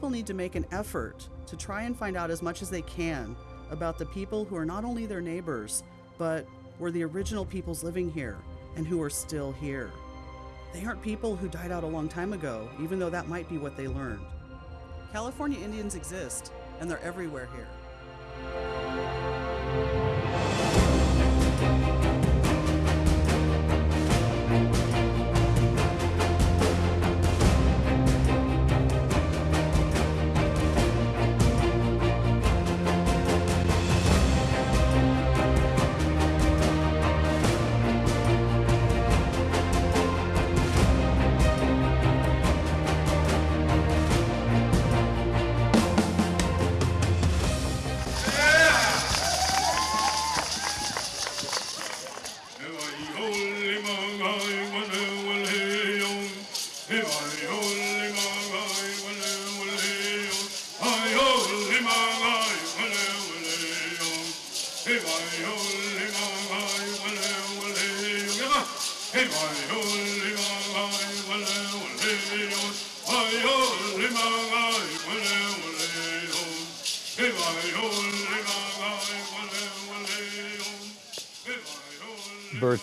people need to make an effort to try and find out as much as they can about the people who are not only their neighbors, but were the original peoples living here and who are still here. They aren't people who died out a long time ago, even though that might be what they learned. California Indians exist, and they're everywhere here.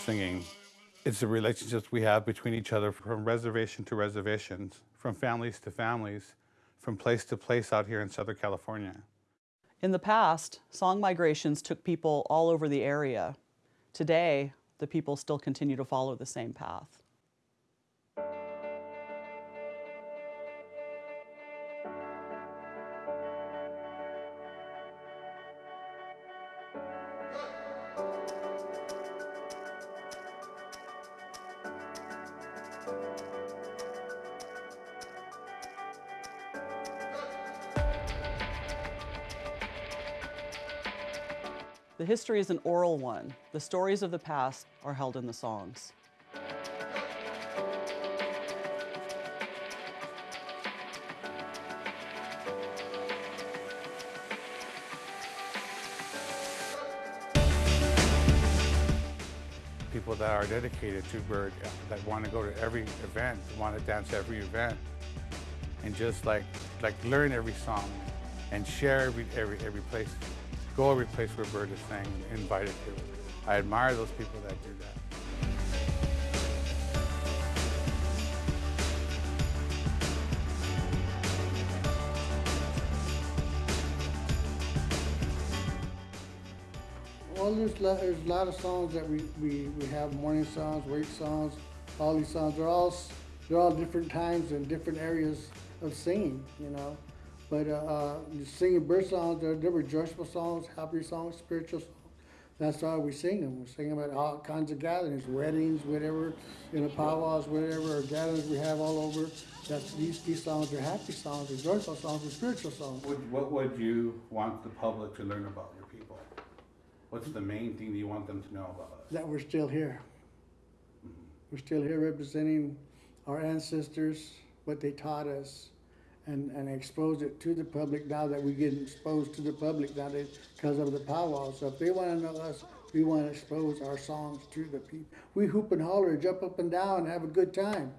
Singing. It's the relationships we have between each other from reservation to reservations, from families to families, from place to place out here in Southern California. In the past, song migrations took people all over the area. Today, the people still continue to follow the same path. The history is an oral one. The stories of the past are held in the songs. People that are dedicated to bird, uh, that want to go to every event, want to dance every event, and just like like learn every song and share every every every place go every place where Bird is sang, invited to. I admire those people that do that. Well, there's, there's a lot of songs that we, we, we have morning songs, wake songs, all these songs. They're all they're all different times and different areas of singing, you know. But uh, uh, singing bird songs, they're, they're joyful songs, happy songs, spiritual songs. That's why we sing them. We sing them at all kinds of gatherings, weddings, whatever, you know, powwows, whatever, or gatherings we have all over. That's these these songs are happy songs, they're joyful songs, they're spiritual songs. Would- What would you want the public to learn about your people? What's the main thing that you want them to know about us? that we're still here. We're still here representing our ancestors, what they taught us, and, and expose it to the public now that we get exposed to the public now that because of the powwow. So if they want to know us, we want to expose our songs to the people. We hoop and holler, jump up and down, and have a good time,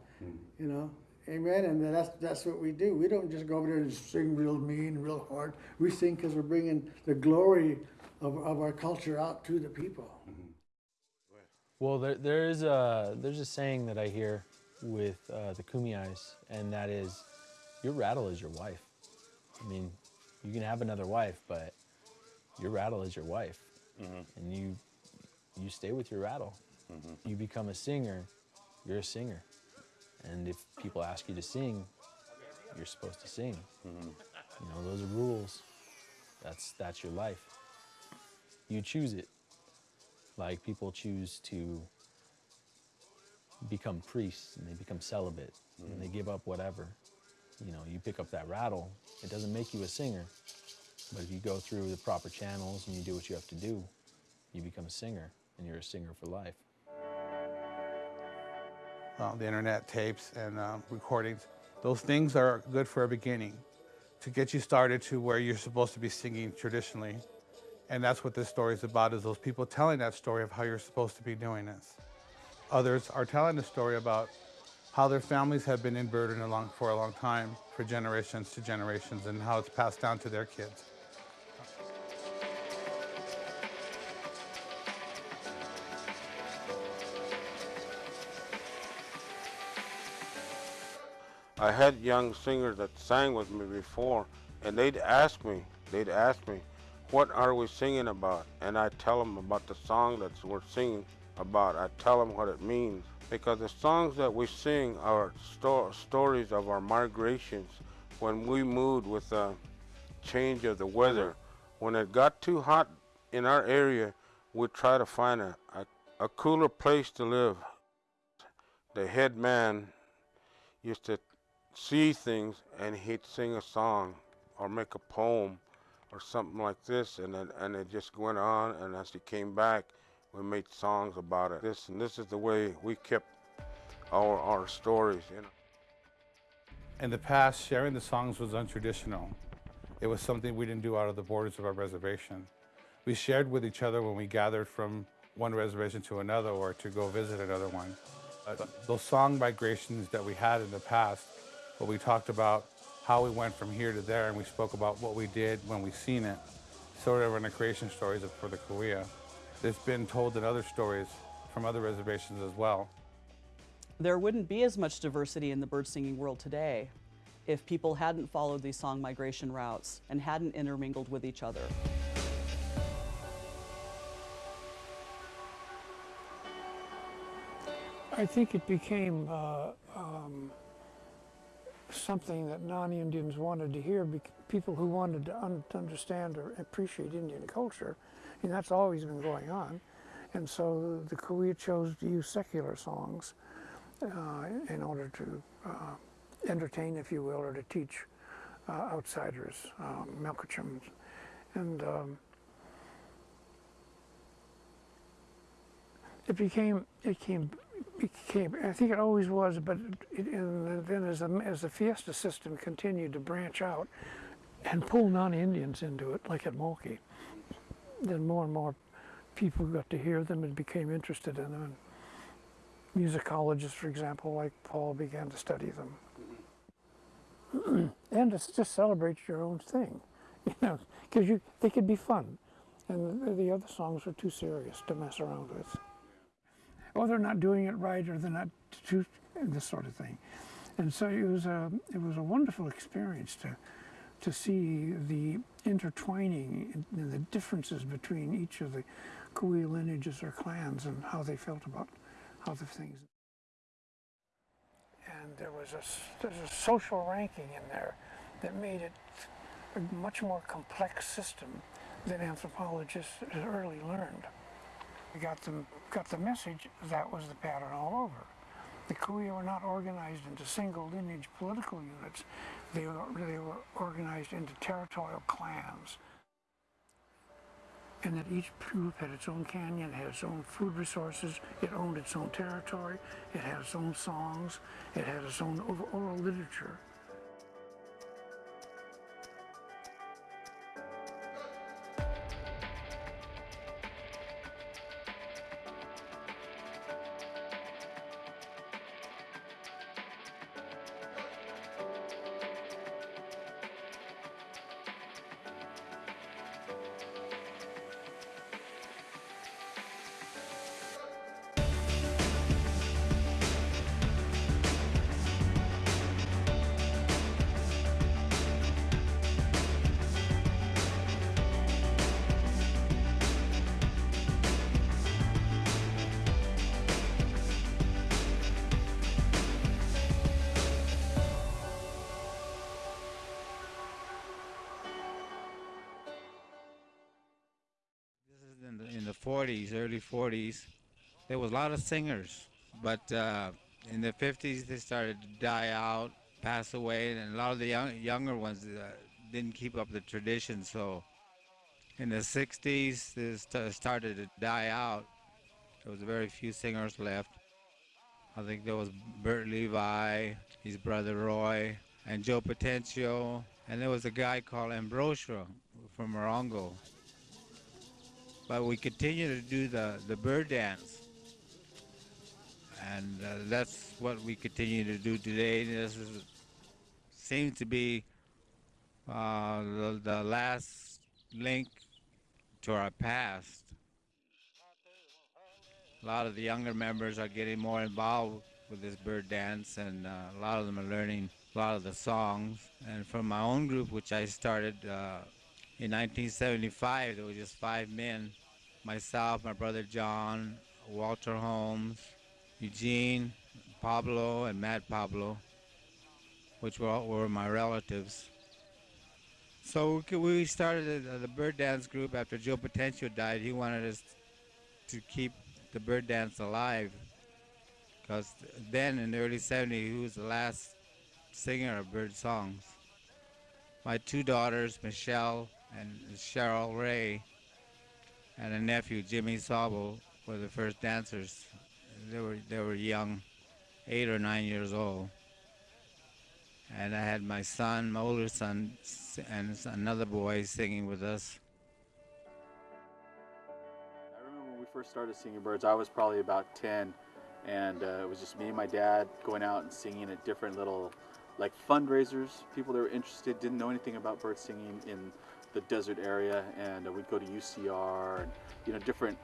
you know. Amen. And that's that's what we do. We don't just go over there and sing real mean, real hard. We sing because we're bringing the glory of, of our culture out to the people. Well, there, there is a there's a saying that I hear with uh, the Kumeyaays, and that is, your rattle is your wife. I mean, you can have another wife, but your rattle is your wife, mm-hmm. and you you stay with your rattle. Mm-hmm. You become a singer, you're a singer, and if people ask you to sing, you're supposed to sing. Mm-hmm. You know, those are rules. That's that's your life. You choose it. Like people choose to become priests and they become celibate and they give up whatever. You know, you pick up that rattle, it doesn't make you a singer. But if you go through the proper channels and you do what you have to do, you become a singer and you're a singer for life. uh, the internet tapes and uh, recordings. Those things are good for a beginning to get you started to where you're supposed to be singing traditionally. And that's what this story is about, is those people telling that story of how you're supposed to be doing this. Others are telling the story about how their families have been in Burden along, for a long time, for generations to generations, and how it's passed down to their kids. I had young singers that sang with me before, and they'd ask me, they'd ask me, what are we singing about? And I tell them about the song that we're singing about. I tell them what it means. Because the songs that we sing are sto stories of our migrations when we moved with the change of the weather. When it got too hot in our area, we'd try to find a, a, a cooler place to live. The head man used to see things and he'd sing a song or make a poem or something like this and and it just went on and as he came back we made songs about it this and this is the way we kept our our stories you know In the past, sharing the songs was untraditional. It was something we didn't do out of the borders of our reservation. We shared with each other when we gathered from one reservation to another or to go visit another one. Uh, those song migrations that we had in the past, where we talked about how we went from here to there and we spoke about what we did when we seen it, sort of in the creation stories of, for the Cahuilla. It's been told in other stories from other reservations as well. There wouldn't be as much diversity in the bird singing world today if people hadn't followed these song migration routes and hadn't intermingled with each other. I think it became uh, um, something that non-Indians wanted to hear, people who wanted to, un- to understand or appreciate Indian culture, and that's always been going on. And so the Cahuilla chose to use secular songs uh, in order to uh, entertain, if you will, or to teach uh, outsiders, um. And um, it became it came became I think it always was, but it, then as the as the fiesta system continued to branch out and pull non-Indians into it, like at Moki, then more and more people got to hear them and became interested in them. And musicologists, for example, like Paul, began to study them. Mm-hmm. and to just celebrate your own thing, you know, because you they could be fun, and the, the other songs were too serious to mess around with or they're not doing it right, or they're not too, this sort of thing. And so it was a it was a wonderful experience to to see the intertwining and the differences between each of the Cahuilla lineages or clans and how they felt about how the things. And there was a there's a social ranking in there that made it a much more complex system than anthropologists had early learned. We got them got the message that was the pattern all over. The Kui were not organized into single lineage political units. They were, they were organized into territorial clans. And that each group had its own canyon, had its own food resources, it owned its own territory, it had its own songs, it had its own oral literature. 40s, There was a lot of singers, but uh, in the 50s they started to die out, pass away, and a lot of the young, younger ones uh, didn't keep up the tradition. So in the 60s, this st- started to die out. There was very few singers left. I think there was Bert Levi, his brother Roy, and Joe Patencio, and there was a guy called Ambrosio from Morongo but we continue to do the, the bird dance. and uh, that's what we continue to do today. This is, seems to be uh, the, the last link to our past. A lot of the younger members are getting more involved with this bird dance, and uh, a lot of them are learning a lot of the songs. And from my own group, which I started uh, in 1975, there were just five men myself, my brother John, Walter Holmes, Eugene, Pablo, and Matt Pablo, which were, were my relatives. So we started the, bird dance group after Joe Patencio died. He wanted us to keep the bird dance alive because then in the early 70s he was the last singer of bird songs. My two daughters, Michelle and Cheryl Ray, and a nephew, Jimmy Sabo, were the first dancers. They were they were young, eight or nine years old. And I had my son, my older son, and another boy singing with us. I remember when we first started singing birds, I was probably about 10, and uh, it was just me and my dad going out and singing at different little, like fundraisers. People that were interested didn't know anything about bird singing in the desert area, and uh, we'd go to UCR and you know different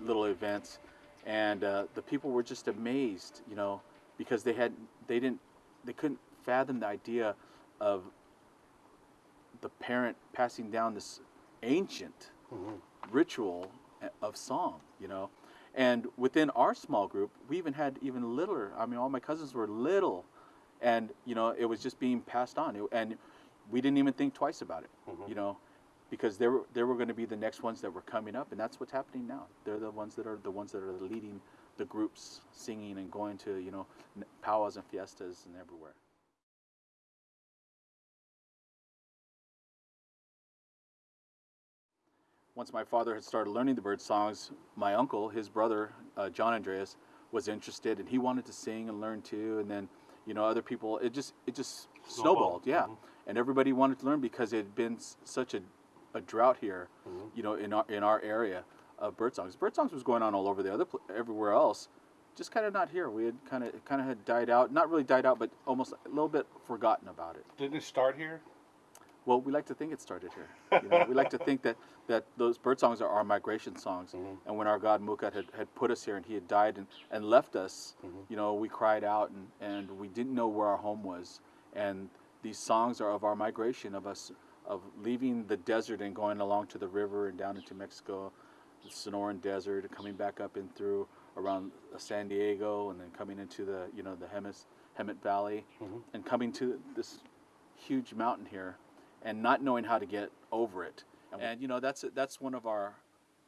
little events, and uh, the people were just amazed, you know, because they had they didn't they couldn't fathom the idea of the parent passing down this ancient ritual of song, you know. And within our small group, we even had even littler. I mean, all my cousins were little, and you know, it was just being passed on, and we didn't even think twice about it, you know, because they were they were going to be the next ones that were coming up, and that's what's happening now. They're the ones that are the ones that are leading the groups, singing and going to you know powwows and fiestas and everywhere. once my father had started learning the bird songs, my uncle, his brother, uh, John Andreas, was interested, and he wanted to sing and learn too. And then, you know, other people. It just it just snowballed, yeah. And everybody wanted to learn because it had been s- such a, a drought here, mm-hmm. you know, in our in our area of bird songs. Bird songs was going on all over the other pl- everywhere else, just kind of not here. We had kind of kind of had died out, not really died out, but almost a little bit forgotten about it. Didn't it start here? Well, we like to think it started here. You know, we like to think that, that those bird songs are our migration songs. Mm-hmm. And when our god Mukat had, had put us here and he had died and, and left us, mm-hmm. you know, we cried out and, and we didn't know where our home was. And these songs are of our migration, of us of leaving the desert and going along to the river and down into Mexico, the Sonoran Desert, coming back up and through around San Diego, and then coming into the you know the Hemis, Hemet Valley, and coming to this huge mountain here and not knowing how to get over it. And you know that's that's one of our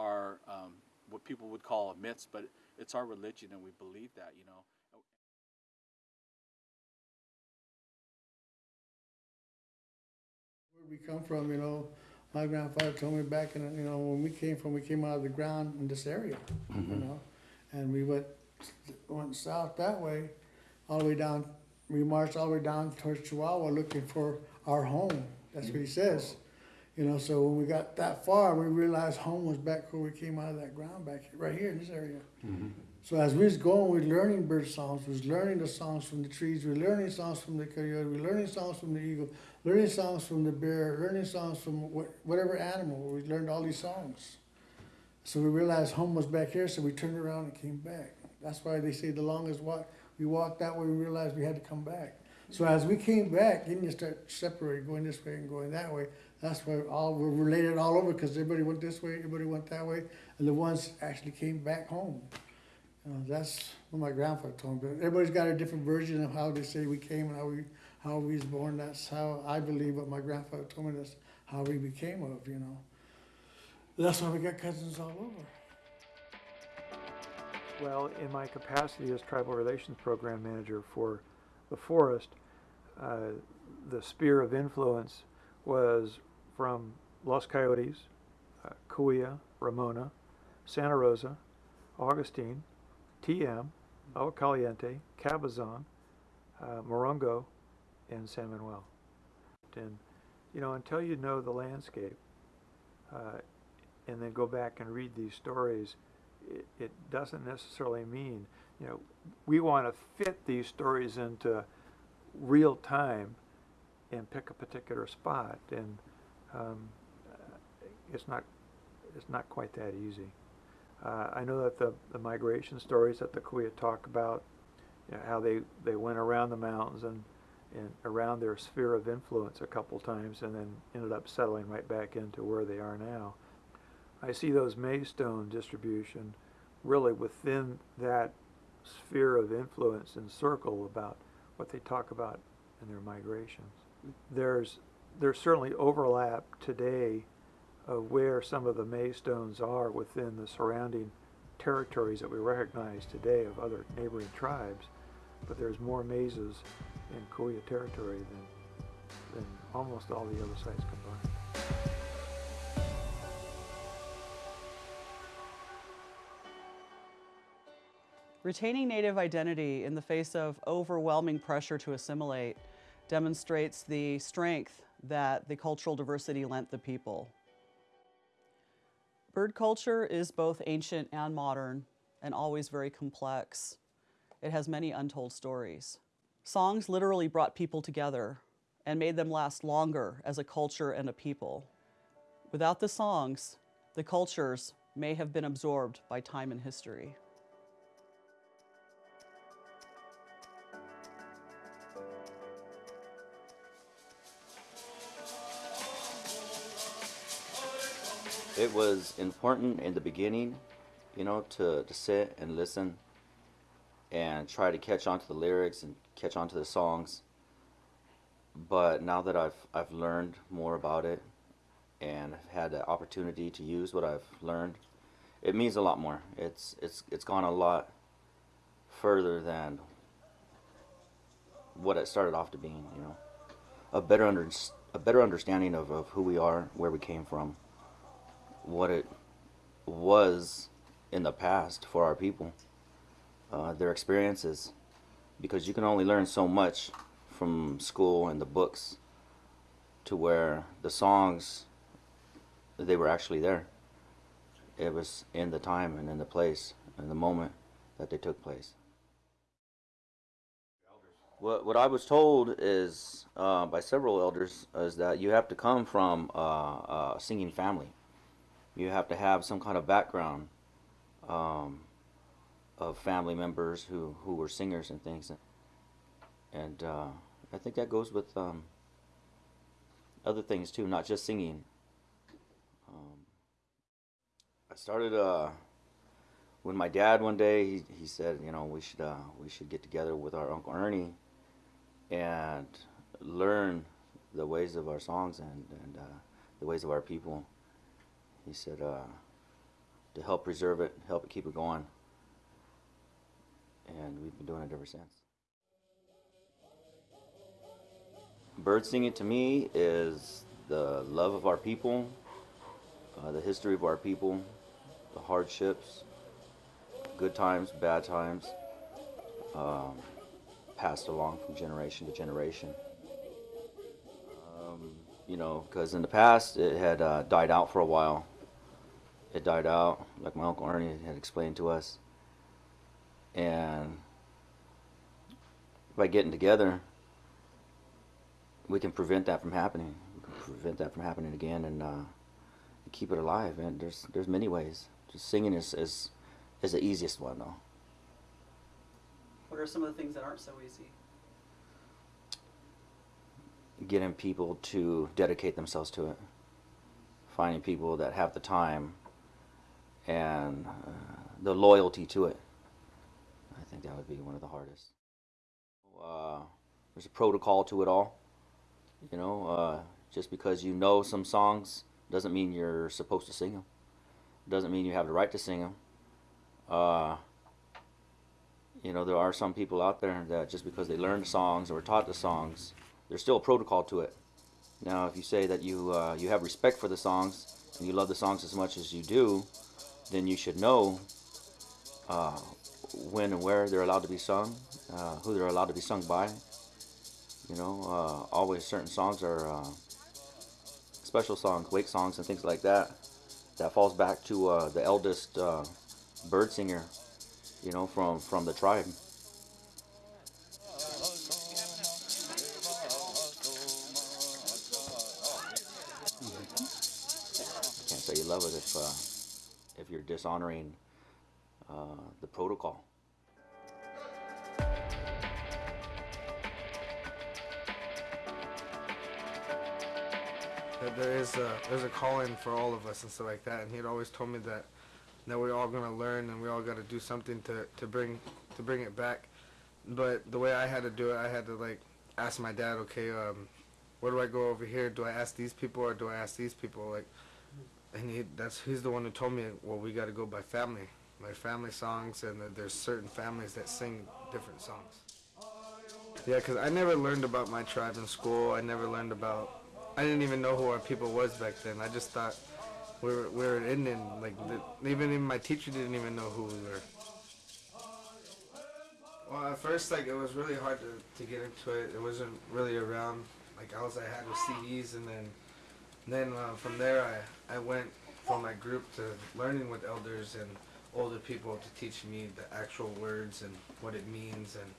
our um, what people would call myths, but it's our religion and we believe that. You know. We come from, you know, my grandfather told me back in, you know, when we came from, we came out of the ground in this area, you mm-hmm. know, and we went went south that way, all the way down. We marched all the way down towards Chihuahua looking for our home. That's what he mm-hmm. says. You know, so when we got that far, we realized home was back where we came out of that ground back right here in this area. Mm-hmm. So as we was going, we was learning bird songs, we was learning the songs from the trees, we were learning songs from the coyote, we were learning songs from the eagle, learning songs from the bear, learning songs from wha- whatever animal. We learned all these songs. So we realized home was back here, so we turned around and came back. That's why they say the longest walk, we walked that way, we realized we had to come back. So as we came back, then you start separating, going this way and going that way. That's why all, we're related all over, because everybody went this way, everybody went that way, and the ones actually came back home. Know, that's what my grandfather told me. But everybody's got a different version of how they say we came and how we how we was born. That's how I believe what my grandfather told me. That's how we became of. You know. That's why we got cousins all over. Well, in my capacity as tribal relations program manager for the forest, uh, the sphere of influence was from Los Coyotes, uh, Cahuilla, Ramona, Santa Rosa, Augustine, TM, El Caliente, Cabazon, uh, Morongo, and San Manuel. And, you know, until you know the landscape, uh, and then go back and read these stories, it, it doesn't necessarily mean you know, we want to fit these stories into real time and pick a particular spot, and um, it's not it's not quite that easy. Uh, I know that the, the migration stories that the Cahuilla talk about, you know, how they, they went around the mountains and, and around their sphere of influence a couple times and then ended up settling right back into where they are now. I see those Maystone distribution really within that sphere of influence and circle about what they talk about in their migrations. There's, there's certainly overlap today of where some of the Maystones are within the surrounding territories that we recognize today of other neighboring tribes, but there's more mazes in Cahuilla territory than, than almost all the other sites combined. Retaining Native identity in the face of overwhelming pressure to assimilate demonstrates the strength that the cultural diversity lent the people. Bird culture is both ancient and modern and always very complex. It has many untold stories. Songs literally brought people together and made them last longer as a culture and a people. Without the songs, the cultures may have been absorbed by time and history. It was important in the beginning, you know, to, to sit and listen and try to catch on to the lyrics and catch on to the songs. But now that I've, I've learned more about it and I've had the opportunity to use what I've learned, it means a lot more. It's, it's, it's gone a lot further than what it started off to being, you know. A better, under, a better understanding of, of who we are, where we came from what it was in the past for our people, uh, their experiences, because you can only learn so much from school and the books to where the songs, they were actually there. It was in the time and in the place and the moment that they took place. What, what I was told is uh, by several elders is that you have to come from uh, a singing family you have to have some kind of background um, of family members who, who were singers and things. And uh, I think that goes with um, other things too, not just singing. Um, I started uh, when my dad one day he, he said, you know, we should uh, we should get together with our uncle Ernie and learn the ways of our songs and, and uh, the ways of our people he said uh, to help preserve it, help it keep it going. And we've been doing it ever since. Bird singing to me is the love of our people, uh, the history of our people, the hardships, good times, bad times, um, passed along from generation to generation. Um, you know, because in the past it had uh, died out for a while it died out, like my Uncle Ernie had explained to us. And by getting together, we can prevent that from happening. We can prevent that from happening again and uh, keep it alive. And there's there's many ways. Just singing is, is is the easiest one though. What are some of the things that aren't so easy? Getting people to dedicate themselves to it. Finding people that have the time and uh, the loyalty to it. I think that would be one of the hardest. Uh, there's a protocol to it all. You know, uh, just because you know some songs doesn't mean you're supposed to sing them. Doesn't mean you have the right to sing them. Uh, you know, there are some people out there that just because they learned songs or taught the songs, there's still a protocol to it. Now, if you say that you uh, you have respect for the songs and you love the songs as much as you do, then you should know uh, when and where they're allowed to be sung, uh, who they're allowed to be sung by. You know, uh, always certain songs are uh, special songs, wake songs, and things like that. That falls back to uh, the eldest uh, bird singer. you know, from from the tribe. Can't say you love it if if you're dishonoring uh, the protocol. there is a there's a calling for all of us and stuff like that. And he'd always told me that that we're all gonna learn and we all got to do something to to bring to bring it back. But the way I had to do it, I had to like ask my dad, okay, um, where do I go over here? Do I ask these people or do I ask these people? Like, and he that's he's the one who told me, well, we got to go by family, by family songs, and that there's certain families that sing different songs. Yeah, 'cause I never learned about my tribe in school. I never learned about. I didn't even know who our people was back then. I just thought we were we were Indian. Like even my teacher didn't even know who we were. Well, at first, like it was really hard to, to get into it. It wasn't really around. Like all I had was CDs, and then then uh, from there I I went from my group to learning with elders and older people to teach me the actual words and what it means and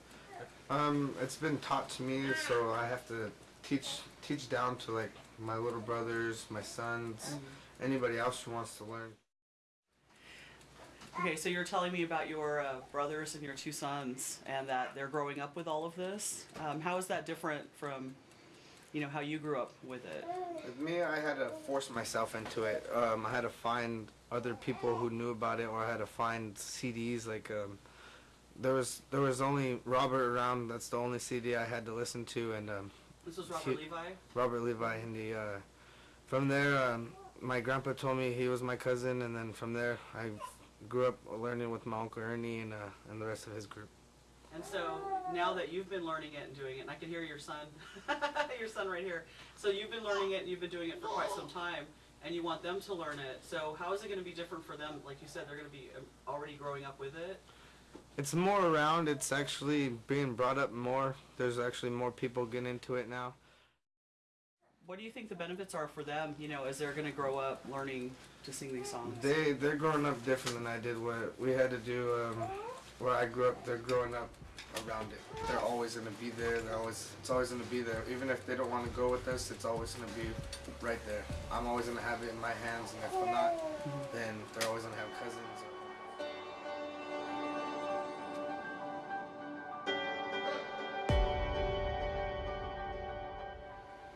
um, it's been taught to me, so I have to teach teach down to like my little brothers, my sons, anybody else who wants to learn. Okay, so you're telling me about your uh, brothers and your two sons, and that they're growing up with all of this. Um, how is that different from, you know, how you grew up with it? With me, I had to force myself into it. Um, I had to find other people who knew about it, or I had to find CDs. Like um, there was there was only Robert around. That's the only CD I had to listen to, and um, This was Robert He- Levi. Robert Levi, and the uh, from there, um, my grandpa told me he was my cousin, and then from there, I grew up learning with my uncle Ernie and uh, and the rest of his group. And so now that you've been learning it and doing it, and I can hear your son, your son right here. So you've been learning it and you've been doing it for quite some time, and you want them to learn it. So how is it going to be different for them? Like you said, they're going to be um, already growing up with it. It's more around. It's actually being brought up more. There's actually more people getting into it now. What do you think the benefits are for them? You know, as they're going to grow up learning to sing these songs. They they're growing up different than I did. What we had to do um, where I grew up, they're growing up around it. They're always gonna be there. They're always it's always gonna be there. Even if they don't want to go with us, it's always gonna be right there. I'm always gonna have it in my hands, and if I'm not, then they're always gonna have cousins.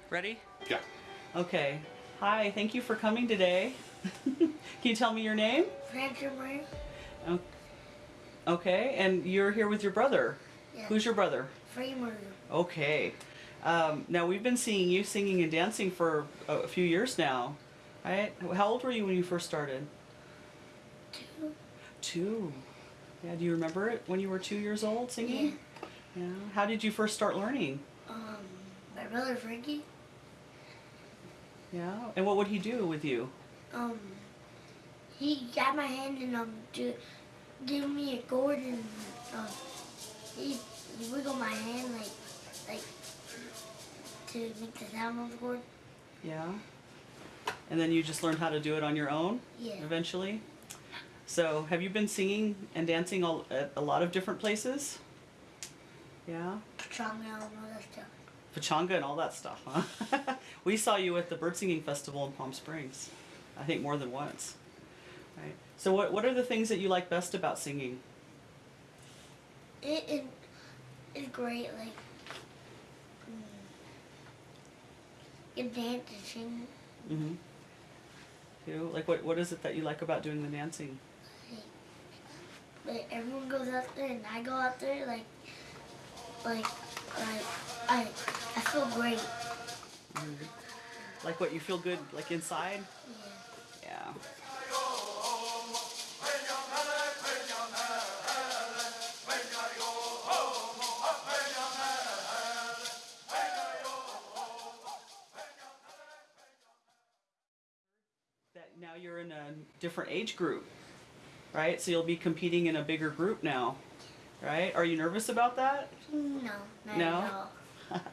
Ready? Yeah. Okay. Hi, thank you for coming today. Can you tell me your name? Francis Murray. O- oh, Okay, and you're here with your brother. Yeah. Who's your brother? Murray. Okay. Um, now we've been seeing you singing and dancing for a, a few years now, right? How old were you when you first started? Two. Two. Yeah. Do you remember it when you were two years old singing? Yeah. How did you first start learning? Um, my brother Frankie. Yeah. And what would he do with you? Um, he got my hand and um, to give me a chord and um, he, he wiggled my hand like like to make the sound of the chord. Yeah. And then you just learned how to do it on your own? Yeah. Eventually? So, have you been singing and dancing all, at a lot of different places? Yeah. Pechanga and all that stuff. Pechanga and all that stuff, huh? we saw you at the bird singing festival in Palm Springs. I think more than once. Right. So, what, what are the things that you like best about singing? It, it's great. Like mm, you dance. Mm-hmm. You like what, what is it that you like about doing the dancing? Like everyone goes out there and I go out there. Like like like I I feel great. Like what you feel good like inside? Yeah. Yeah. You're in a different age group, right? So you'll be competing in a bigger group now, right? Are you nervous about that? No, not No? at all.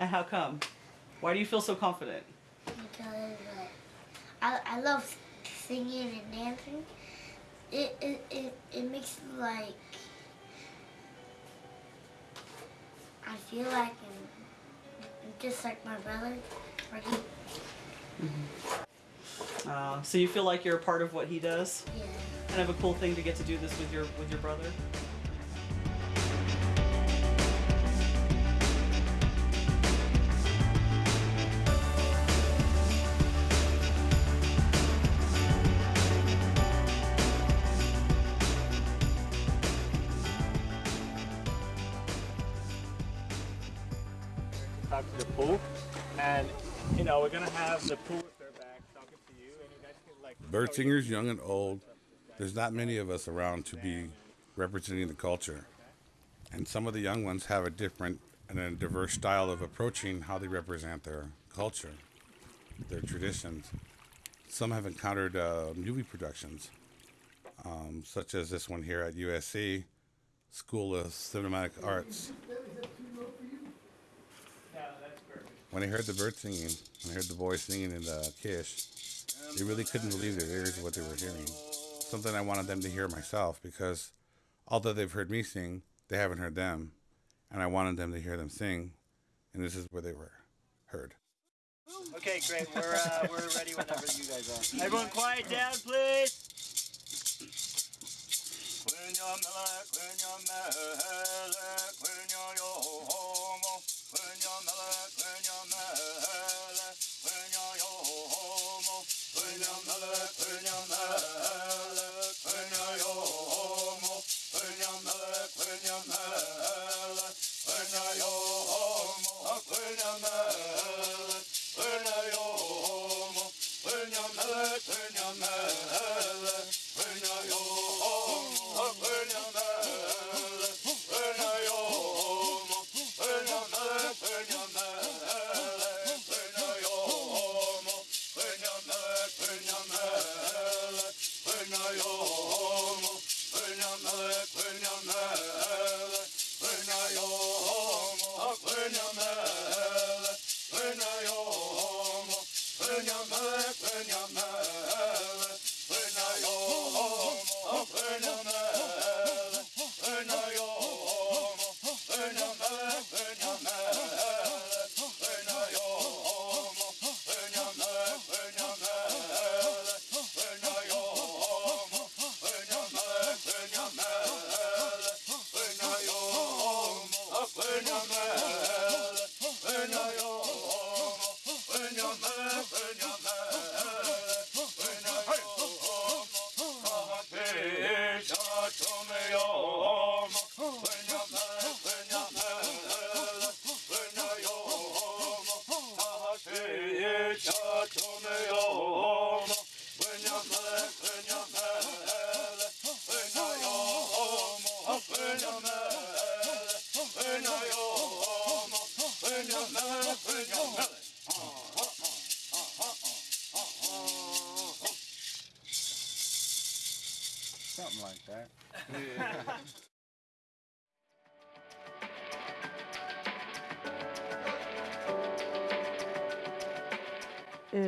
And how come? Why do you feel so confident? Because uh, I I love singing and dancing, it it, it, it makes like I feel like I'm, just like my brother, or he, Uh, so you feel like you're a part of what he does? yeah. Kind of a cool thing to get to do this with your with your brother. Singers, young and old, there's not many of us around to be representing the culture. And some of the young ones have a different and a diverse style of approaching how they represent their culture, their traditions. Some have encountered uh, movie productions, um, such as this one here at USC, School of Cinematic Arts. When I heard the bird singing, when I heard the boys singing in the Kish, they really couldn't believe their ears what they were hearing. Something I wanted them to hear myself because although they've heard me sing, they haven't heard them. And I wanted them to hear them sing, and this is where they were heard. Okay, great. We're uh, we're ready whenever you guys are. Everyone, quiet down, please. Turn your mouth, turn your mouth.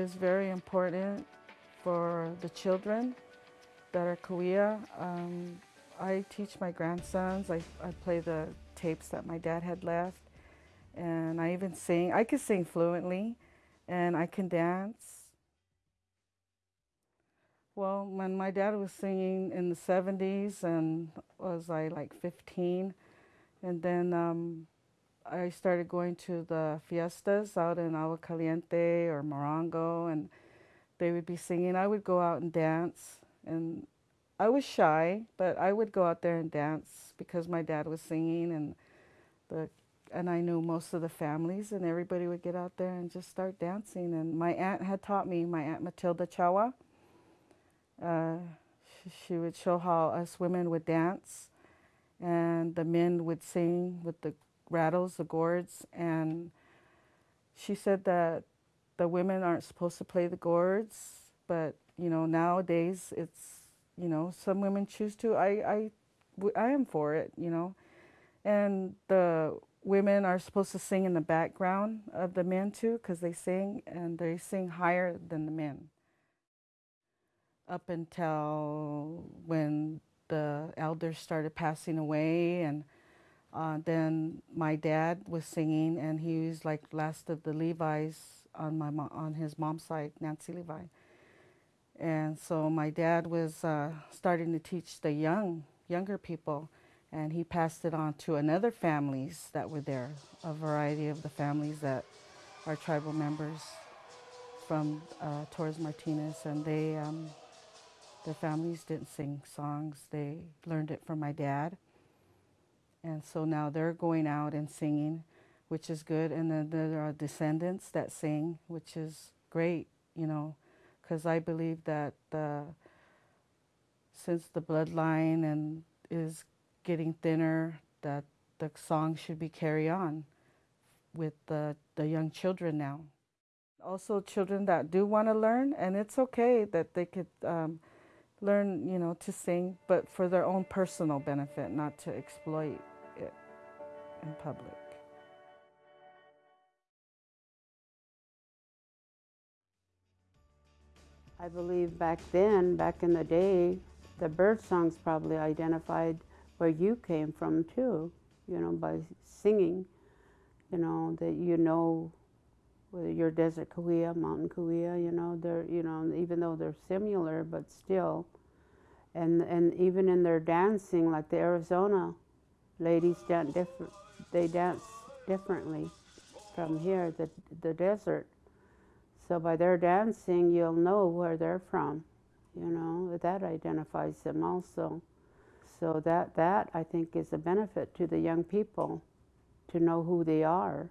Is very important for the children that are Cahuilla. Um, I teach my grandsons. I, I play the tapes that my dad had left. And I even sing. I can sing fluently and I can dance. Well, when my dad was singing in the 70s and was I like 15, and then um, I started going to the fiestas out in Agua Caliente or Morongo, and they would be singing. I would go out and dance, and I was shy, but I would go out there and dance because my dad was singing, and the and I knew most of the families, and everybody would get out there and just start dancing. And my aunt had taught me, my aunt Matilda Chawa. Uh, she, she would show how us women would dance, and the men would sing with the rattles, the gourds, and she said that the women aren't supposed to play the gourds, but you know nowadays it's you know some women choose to. I I I am for it, you know, and the women are supposed to sing in the background of the men too, because they sing and they sing higher than the men. up until when the elders started passing away and uh, then my dad was singing and he was like last of the Levi's on my mo- on his mom's side, Nancy Levi. And so my dad was uh, starting to teach the young younger people and he passed it on to another families that were there, a variety of the families that are tribal members from uh, Torres Martinez, and they um, their families didn't sing songs. They learned it from my dad, and so now they're going out and singing, which is good. And then there are descendants that sing, which is great, you know, because I believe that since the bloodline and is getting thinner, that the song should be carried on with the, the young children now. Also, children that do want to learn, and it's okay that they could um, learn, you know, to sing, but for their own personal benefit, not to exploit it in public. I believe back then, back in the day, the bird songs probably identified where you came from too, you know, by singing, you know, that you know whether you're desert Cahuilla, mountain Cahuilla, you know, they're, you know, even though they're similar, but still, and and even in their dancing, like the Arizona ladies dance different, they dance differently from here, the the desert. So by their dancing, you'll know where they're from, you know, that identifies them also. So that, that I think is a benefit to the young people to know who they are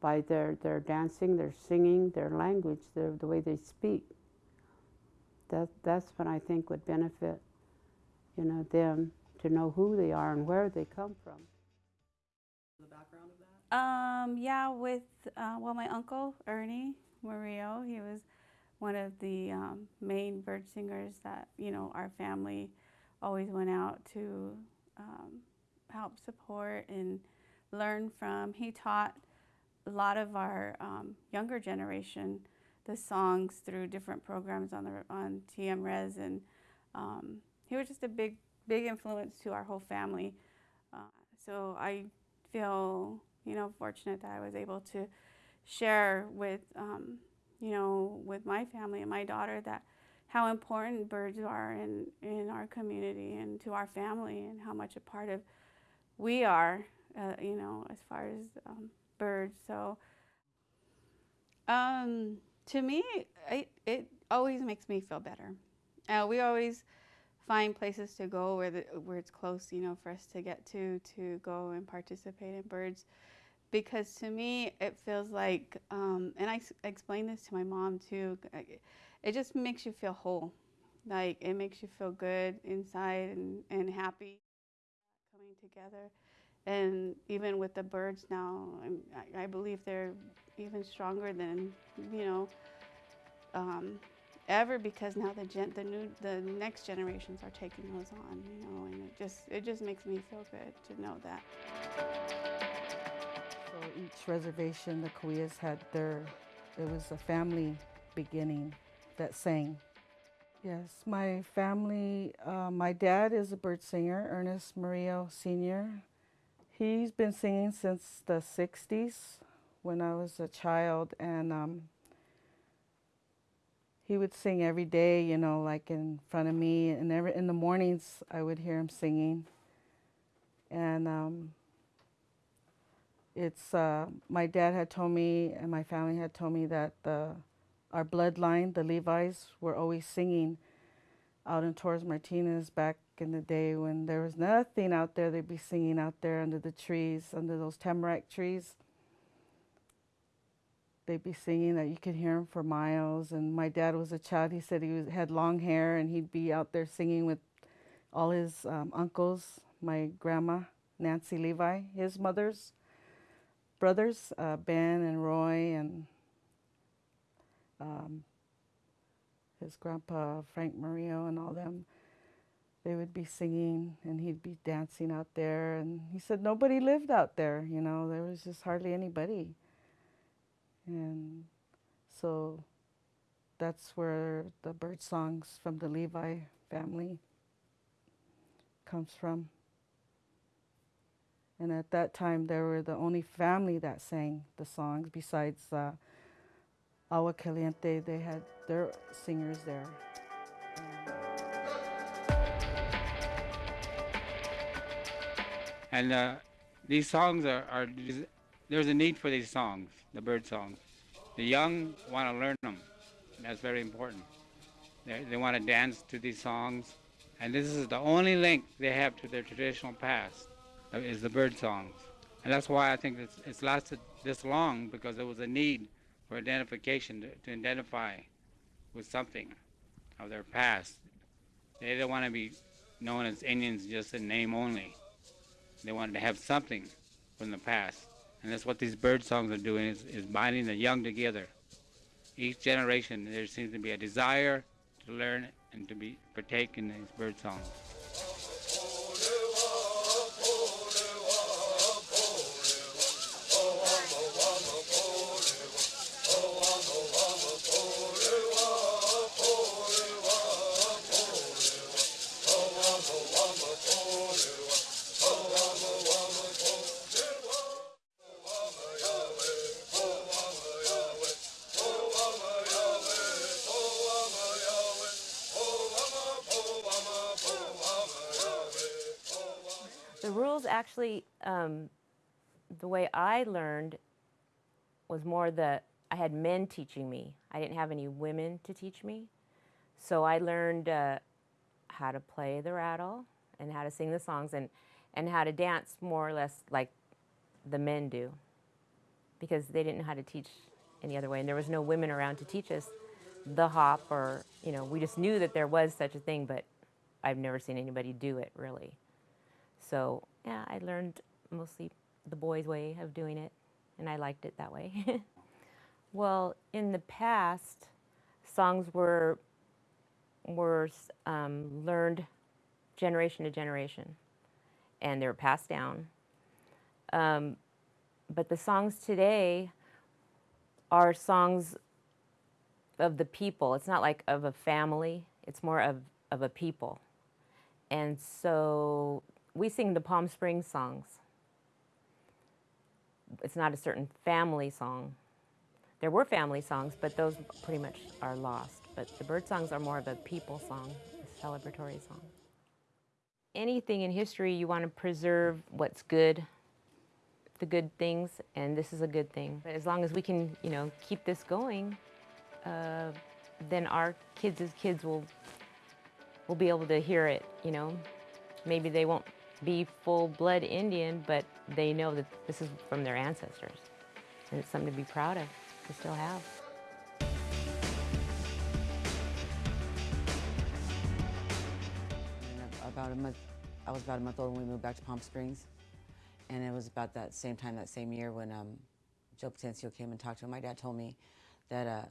by their, their dancing, their singing, their language, their, the way they speak. That, that's what I think would benefit, you know, them to know who they are and where they come from. The background of that? Um, yeah, with, uh, well, my uncle, Ernie Murillo, he was one of the um, main bird singers that, you know, our family always went out to um, help support and learn from. He taught a lot of our um, younger generation the songs through different programs on the on TM Res, and um, he was just a big big influence to our whole family. Uh, so I feel you know fortunate that I was able to share with um, you know with my family and my daughter that how important birds are in, in our community and to our family and how much a part of we are, uh, you know, as far as um, birds. So um, to me, it, it always makes me feel better. Uh, we always find places to go where, the, where it's close, you know, for us to get to, to go and participate in birds. Because to me, it feels like, um, and I, explained this to my mom too, it just makes you feel whole. Like it makes you feel good inside and, and happy coming together. And even with the birds now, I, I believe they're even stronger than, you know, um, ever because now the gen, the new the next generations are taking those on, you know, and it just it just makes me feel good to know that. So each reservation, the Cahuillas had their, it was a family beginning that sang. Yes, my family, uh, my dad is a bird singer, Ernest Murillo Sr. He's been singing since the 60s when I was a child, and um, he would sing every day, you know, like in front of me. And every, in the mornings, I would hear him singing. And um, it's, uh, my dad had told me, and my family had told me that the our bloodline, the Levi's, were always singing out in Torres Martinez back in the day when there was nothing out there. They'd be singing out there under the trees, under those tamarack trees. They'd be singing that you could hear them for miles. And my dad was a child. He said he was, had long hair and he'd be out there singing with all his um, uncles, my grandma, Nancy Levi, his mother's brothers, uh, Ben and Roy and um, his grandpa Frank Murillo and all them, they would be singing and he'd be dancing out there. And he said nobody lived out there, you know, there was just hardly anybody. And so that's where the bird songs from the Levi family comes from. And at that time, they were the only family that sang the songs besides uh, Agua Caliente. They had their singers there. And uh, these songs are, are, there's a need for these songs, the bird songs. The young want to learn them. That's very important. They, they want to dance to these songs. And this is the only link they have to their traditional past, uh, is the bird songs. And that's why I think it's, it's lasted this long, because there was a need for identification, to, to identify with something of their past. They didn't want to be known as Indians just in name only. They wanted to have something from the past. And that's what these bird songs are doing, is, is binding the young together. Each generation, there seems to be a desire to learn and to be partake in these bird songs. Actually, um, the way I learned was more that I had men teaching me. I didn't have any women to teach me. So I learned uh, how to play the rattle and how to sing the songs and, and how to dance more or less like the men do because they didn't know how to teach any other way. And there was no women around to teach us the hop or, you know, we just knew that there was such a thing, but I've never seen anybody do it really. So yeah, I learned mostly the boys' way of doing it, and I liked it that way. well, in the past, songs were were um, learned generation to generation, and they were passed down. Um, but the songs today are songs of the people. It's not like of a family. It's more of, of a people. And so we sing the Palm Springs songs. It's not a certain family song. There were family songs, but those pretty much are lost. But the bird songs are more of a people song, a celebratory song. Anything in history, you want to preserve what's good, the good things, and this is a good thing. But as long as we can, you know, keep this going, uh, then our kids as kids will will be able to hear it, you know. Maybe they won't be full-blood Indian, but they know that this is from their ancestors. And it's something to be proud of, to still have. About a month, I was about a month old when we moved back to Palm Springs. And it was about that same time, that same year, when um, Joe Patencio came and talked to him. My dad told me that uh,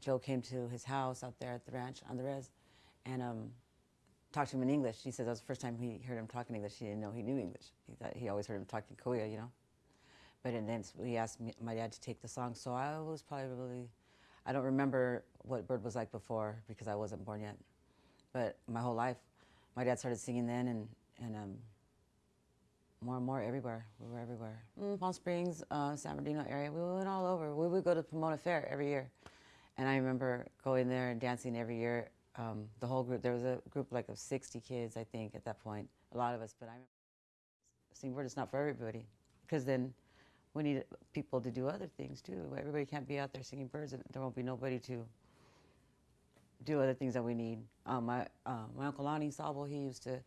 Joe came to his house out there at the ranch on the res and um, talked to him in English. He said that was the first time he heard him talk in English. He didn't know he knew English. He thought he always heard him talk in Korea, you know. But and then he asked me, my dad to take the song. So I was probably, I don't remember what Bird was like before because I wasn't born yet. But my whole life, my dad started singing then and, and um, more and more everywhere. We were everywhere. Mm, Palm Springs, uh, San Bernardino area. We went all over. We would go to Pomona Fair every year. And I remember going there and dancing every year um, the whole group. There was a group like of 60 kids, I think, at that point. A lot of us, but I remember singing bird is not for everybody because then we need people to do other things too. Everybody can't be out there singing birds, and there won't be nobody to do other things that we need. Um, my uh, my uncle Lonnie Sabo, he used to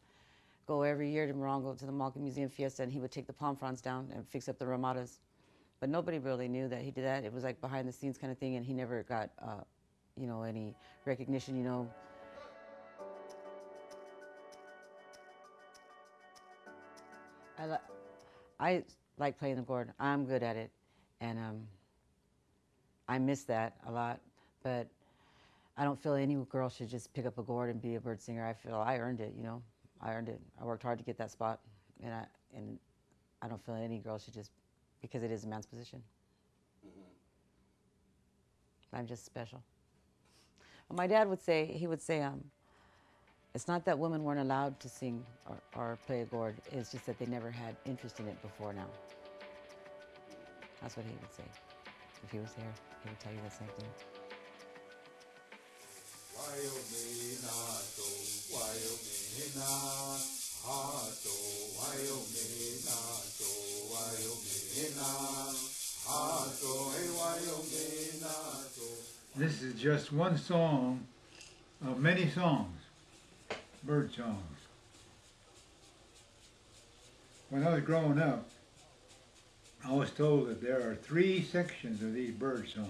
go every year to Morongo to the Malki Museum Fiesta, and he would take the palm fronds down and fix up the ramadas. But nobody really knew that he did that. It was like behind the scenes kind of thing, and he never got, uh, you know, any recognition. You know. I, li- I like playing the gourd. I'm good at it, and um, I miss that a lot. But I don't feel any girl should just pick up a gourd and be a bird singer. I feel I earned it. You know, I earned it. I worked hard to get that spot, and I and I don't feel any girl should just because it is a man's position. I'm just special. My dad would say, he would say, um, it's not that women weren't allowed to sing or, or play a gourd, it's just that they never had interest in it before now. That's what he would say. If he was here, he would tell you the same thing. This is just one song of many songs, bird songs. When I was growing up, I was told that there are three sections of these bird songs.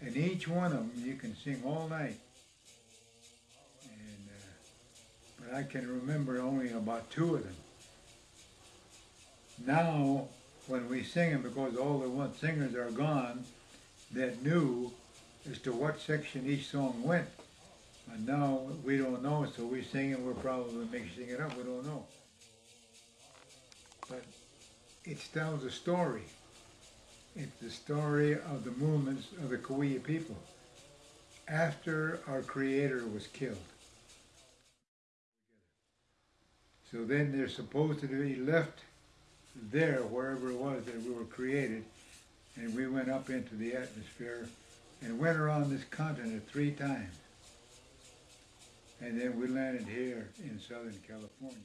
And each one of them you can sing all night. And, uh, but I can remember only about two of them. Now, when we sing them, because all the singers are gone that knew as to what section each song went. And now we don't know, so we sing it, we're probably mixing it up, we don't know. But it tells a story. It's the story of the movements of the Cahuilla people after our Creator was killed. So then they're supposed to be left there, wherever it was that we were created, and we went up into the atmosphere and went around this continent three times. And then we landed here in Southern California.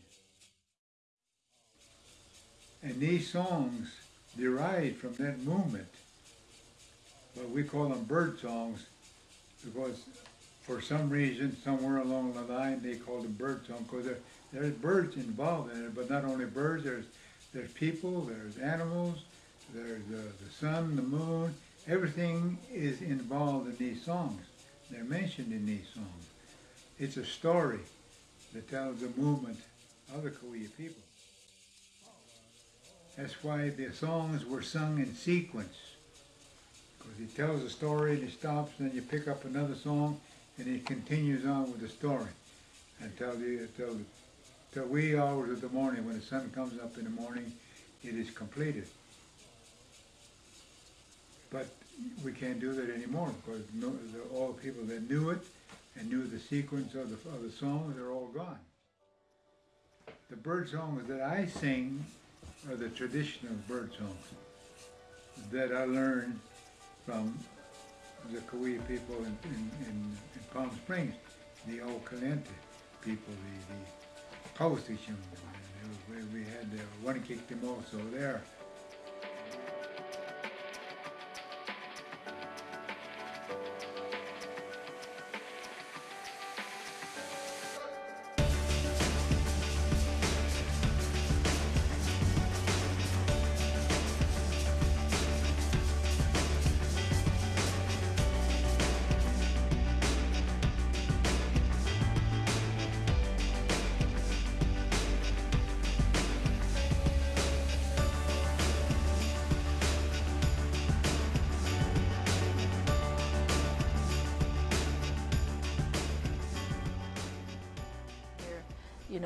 And these songs derived from that movement, but we call them bird songs because for some reason, somewhere along the line, they called them bird songs because there, there's birds involved in it, but not only birds, there's, there's people, there's animals, there's the, the sun, the moon, everything is involved in these songs. They're mentioned in these songs. It's a story that tells the movement of the Cahuilla people. That's why the songs were sung in sequence. Because he tells a story and he stops, and then you pick up another song, and he continues on with the story until the until till wee hours of the morning when the sun comes up in the morning, it is completed. But we can't do that anymore because no, the, all the people that knew it and knew the sequence of the, of the songs are all gone. The bird songs that I sing are the traditional bird songs that I learned from the Cahuilla people in, in, in, in Palm Springs, the old Caliente people, the, the Kausticum, we, we had the one kick them also there.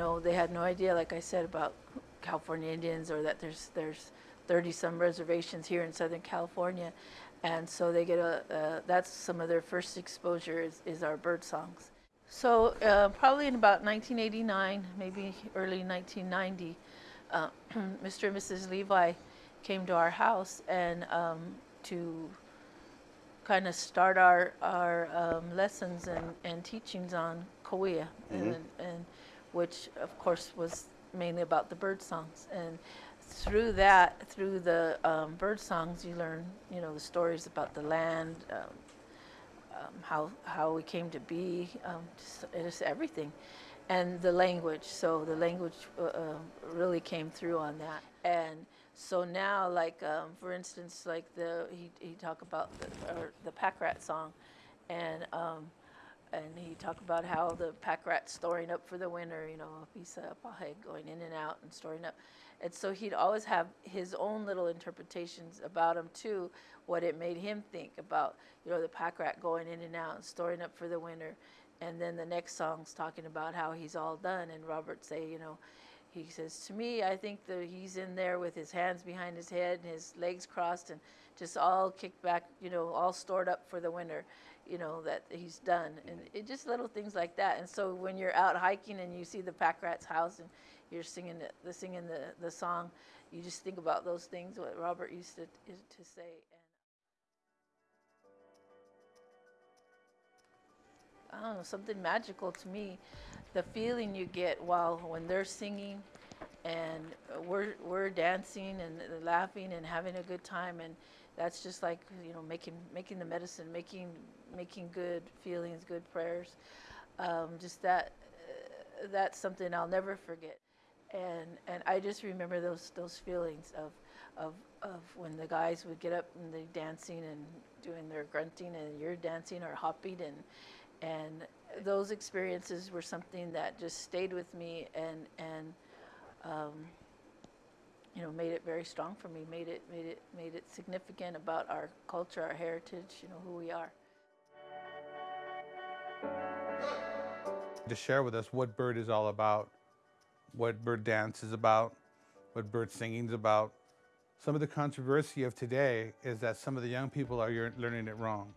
Know, they had no idea, like I said, about California Indians or that there's there's 30 some reservations here in Southern California, and so they get a uh, that's some of their first exposure is, is our bird songs. So uh, probably in about 1989, maybe early 1990, uh, Mr. and Mrs. Levi came to our house and um, to kind of start our our um, lessons and, and teachings on Cahuilla and, and which of course was mainly about the bird songs. And through that, through the um, bird songs, you learn, you know, the stories about the land, um, um, how how we came to be, um, just, just everything, and the language. So the language uh, uh, really came through on that. And so now, like um, for instance, like the he he talked about the the pack rat song, and um, and he talked about how the pack rat's storing up for the winter, you know, a piece of pahe going in and out and storing up. And so he'd always have his own little interpretations about him too, what it made him think about, you know, the pack rat going in and out and storing up for the winter. And then the next song's talking about how he's all done. And Robert say, you know, he says, to me, I think that he's in there with his hands behind his head and his legs crossed and just all kicked back, you know, all stored up for the winter you know, that he's done, and it just little things like that. And so when you're out hiking and you see the pack rat's house and you're singing the, the singing the, the song, you just think about those things what Robert used to to say. And I don't know, something magical to me, the feeling you get while when they're singing, and we're we're dancing and laughing and having a good time, and that's just like you know making making the medicine, making making good feelings, good prayers. Um, just that uh, that's something I'll never forget. And and I just remember those those feelings of of of when the guys would get up and they dancing and doing their grunting and you're dancing or hopping and and those experiences were something that just stayed with me and and um, you know made it very strong for me made it made it made it significant about our culture our heritage you know who we are to share with us what bird is all about, what bird dance is about, what bird singing is about. Some of the controversy of today is that some of the young people are learning it wrong.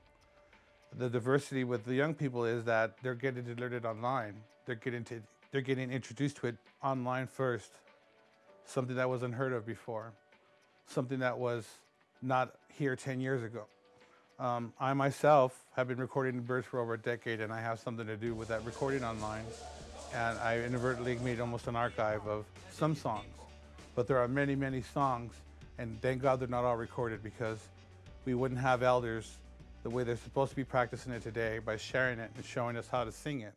The diversity with the young people is that they're getting to learn it online. They're getting to they're getting introduced to it online first, something that was unheard of before, something that was not here 10 years ago. Um, I myself have been recording birds for over a decade, and I have something to do with that recording online. And I inadvertently made almost an archive of some songs. But there are many, many songs, and thank God they're not all recorded because we wouldn't have elders the way they're supposed to be practicing it today by sharing it and showing us how to sing it.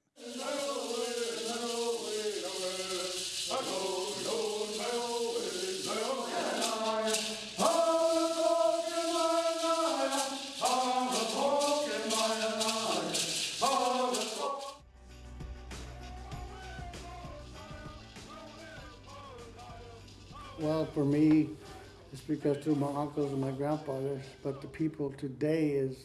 Because through my uncles and my grandfathers, but the people today is,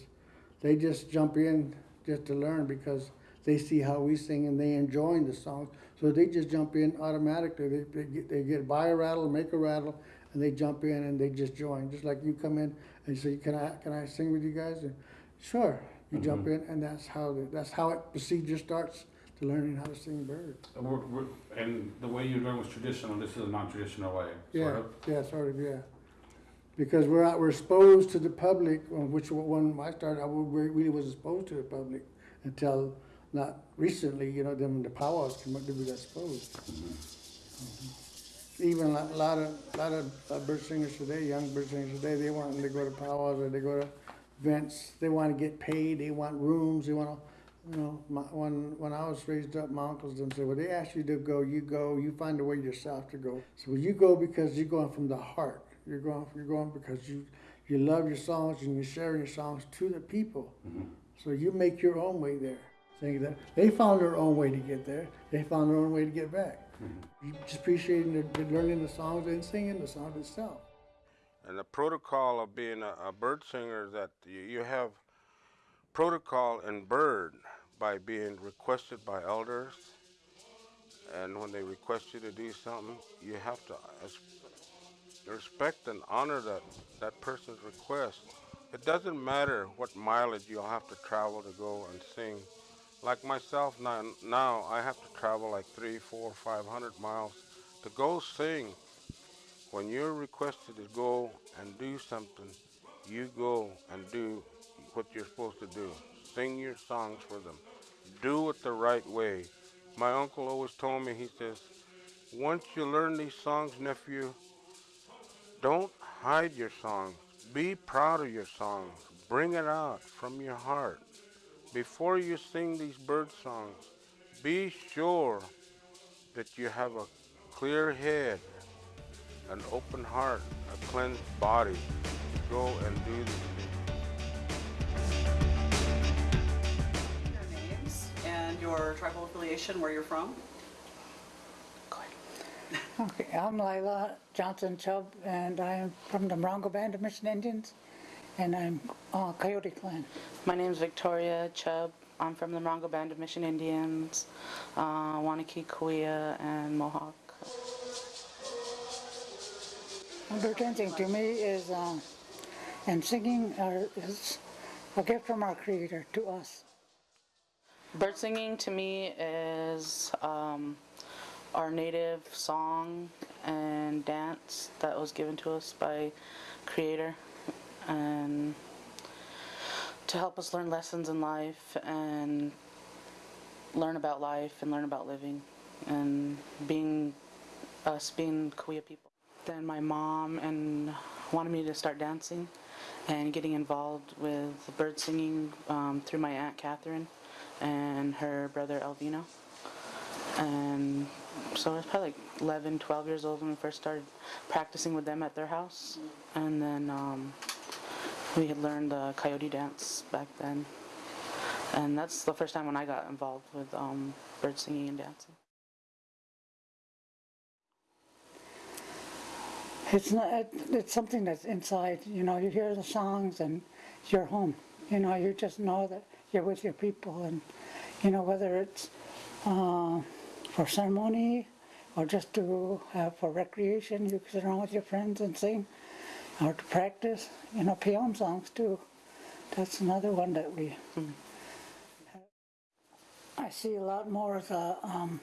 they just jump in just to learn because they see how we sing and they enjoying the songs. So they just jump in automatically. They, they get, they get buy a rattle, make a rattle, and they jump in and they just join. Just like you come in and say, "Can I can I sing with you guys?" And sure, you jump mm-hmm. in, and that's how the, that's how it procedure starts to learning how to sing bird. And, uh, we're, we're, and the way you learn was traditional. This is a non-traditional way. Yeah, yeah, sort of, yeah. Because we're out, we're exposed to the public, which when I started, I really was exposed to the public until not recently, you know, then the powwows came up, then we got exposed. Mhm. Even a lot, of, lot of uh, bird singers today, young bird singers today, they want, to go to powwows or they go to events, they wanna get paid, they want rooms, they wanna, you know, my, when, when I was raised up, my uncles them said, well, they ask you to go, you go, you find a way yourself to go. So you go because you're going from the heart. You're going, you're going because you, you love your songs and you're sharing your songs to the people. Mm-hmm. So you make your own way there. Saying that they found their own way to get there. They found their own way to get back. Mm-hmm. You just appreciating the, learning the songs and singing the songs itself. And the protocol of being a, a bird singer is that you, you have protocol in bird by being requested by elders. And when they request you to do something, you have to respect and honor that, that person's request. It doesn't matter what mileage you'll have to travel to go and sing. Like myself now, now I have to travel like three, four, five hundred miles to go sing. When you're requested to go and do something, you go and do what you're supposed to do. Sing your songs for them. Do it the right way. My uncle always told me, he says, once you learn these songs, nephew, don't hide your songs. Be proud of your songs. Bring it out from your heart. Before you sing these bird songs, be sure that you have a clear head, an open heart, a cleansed body go and do this. Your names and your tribal affiliation, where you're from. Okay, I'm Lila Johnson Chubb, and I'm from the Morongo Band of Mission Indians, and I'm uh, Coyote Clan. My name is Victoria Chubb. I'm from the Morongo Band of Mission Indians, uh, Wanakee, Cahuilla, and Mohawk. Bird dancing to me is, uh, and singing are, is a gift from our Creator to us. Bird singing to me is um, our native song and dance that was given to us by Creator, and to help us learn lessons in life and learn about life and learn about living and being us being Cahuilla people. Then my mom and wanted me to start dancing and getting involved with bird singing um, through my aunt Catherine and her brother Elvino. And so I was probably like 11, 12 years old when we first started practicing with them at their house. And then um, we had learned the coyote dance back then. And that's the first time when I got involved with um, bird singing and dancing. It's not. It's something that's inside, you know, you hear the songs and you're home. You know, you just know that you're with your people and, you know, whether it's uh, for ceremony or just to have for recreation, you sit around with your friends and sing or to practice, you know, peon songs too. That's another one that we, I see a lot more of the um,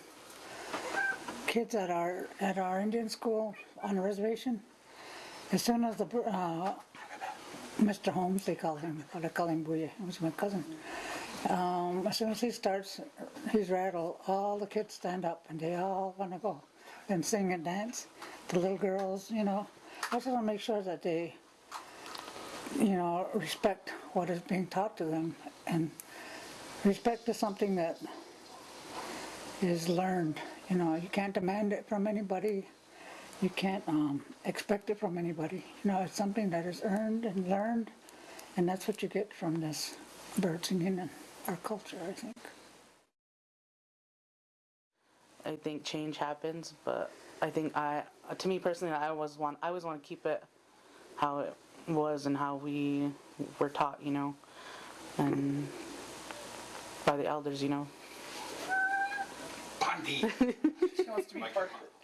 kids at our, at our Indian school on the reservation. As soon as the, uh, Mr. Holmes, they call him, they call him Booyah, he was my cousin. Um, as soon as he starts his rattle, all the kids stand up and they all want to go and sing and dance. The little girls, you know, I just want to make sure that they, you know, respect what is being taught to them. And respect is something that is learned. You know, you can't demand it from anybody. You can't um, expect it from anybody. You know, it's something that is earned and learned, and that's what you get from this bird singing and our culture, I think. I think change happens, but I think I, to me personally, I always want, I always want to keep it how it was and how we were taught, you know, and by the elders, you know. Bundy. my,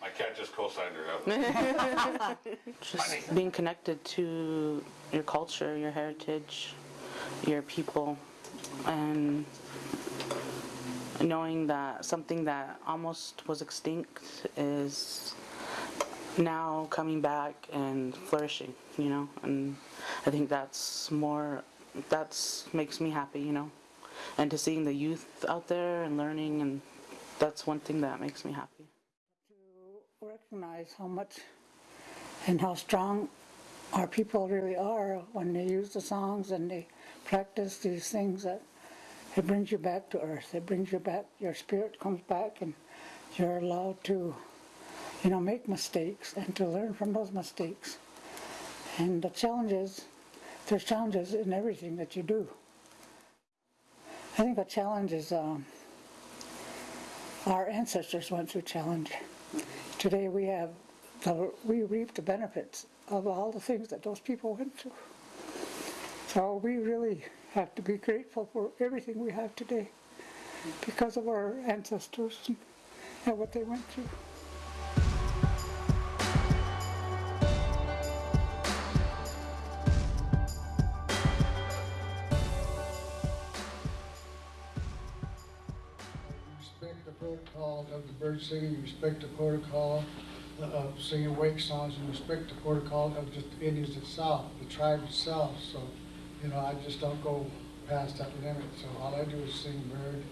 my cat just co-signed her out. Just being connected to your culture, your heritage, your people, and knowing that something that almost was extinct is now coming back and flourishing, you know, and I think that's more, that's makes me happy, you know, and to seeing the youth out there and learning, and that's one thing that makes me happy. To recognize how much and how strong our people really are when they use the songs and they practice these things that it brings you back to earth. It brings you back, your spirit comes back and you're allowed to, you know, make mistakes and to learn from those mistakes. And the challenges, there's challenges in everything that you do. I think a challenge is um, our ancestors went through challenge. Today we have, the, we reap the benefits of all the things that those people went through. So we really have to be grateful for everything we have today because of our ancestors and, what they went through. respect the protocol of the bird singing, respect the protocol uh, of singing wake songs, and respect the protocol of just the Indians itself, the tribe itself. So, you know, I just don't go past that. So all I do is sing bird.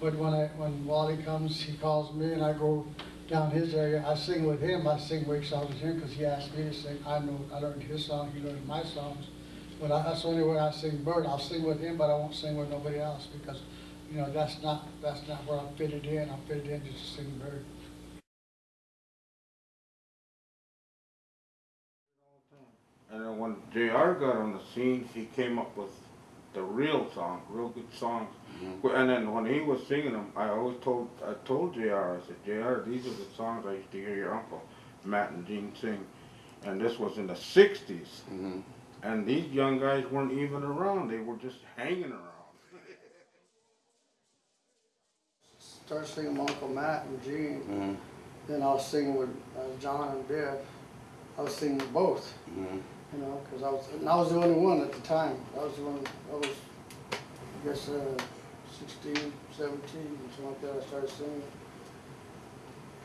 But when I when Wally comes, he calls me, and I go down his area. I sing with him. I sing wake songs with him because he asked me to sing. I know I learned his song. He learned my songs. But I, that's the only way I sing bird. I'll sing with him, but I won't sing with nobody else because you know, that's not, that's not where I'm fitted in. I'm fitted in just to sing bird. And then when JR got on the scene, he came up with the real song, real good songs. Mm-hmm. And then when he was singing them, I always told I told JR, I said, JR, these are the songs I used to hear your uncle Matt and Gene sing. And this was in the 60s. Mm-hmm. And these young guys weren't even around. They were just hanging around. Start singing with Uncle Matt and Gene. Mm-hmm. Then I was singing with uh, John and Biff. I was singing both. You know, because I was, and I was the only one at the time. I was the one, I was I guess, uh, 16, 17, something like that, I started singing.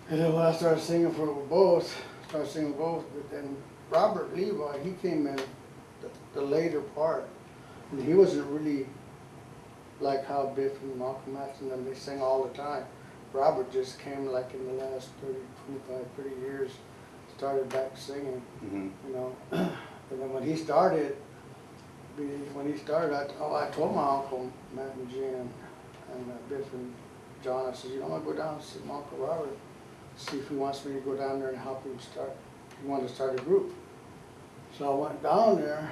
And then when I started singing for both, started singing both, but then Robert Levi, he came in the, the later part. And he wasn't really like how Biff and Malcolm X and them, they sing all the time. Robert just came like in the last 30, 25, 30 years, started back singing, you know. and then when he started, when he started, I, oh, I told my uncle, Matt and Jan, and uh, Biff and John, I said, you know, I'm gonna go down and see my Uncle Robert, see if he wants me to go down there and help him start, he wanted to start a group. So I went down there,